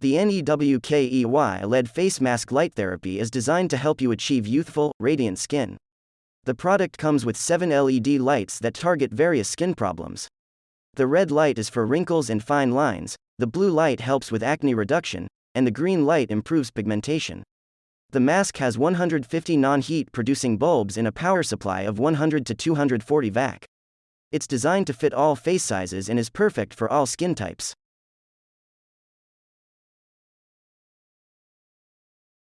The NEWKEY LED face mask light therapy is designed to help you achieve youthful, radiant skin. The product comes with 7 LED lights that target various skin problems. The red light is for wrinkles and fine lines, the blue light helps with acne reduction, and the green light improves pigmentation. The mask has 150 non heat producing bulbs in a power supply of 100 to 240 VAC. It's designed to fit all face sizes and is perfect for all skin types.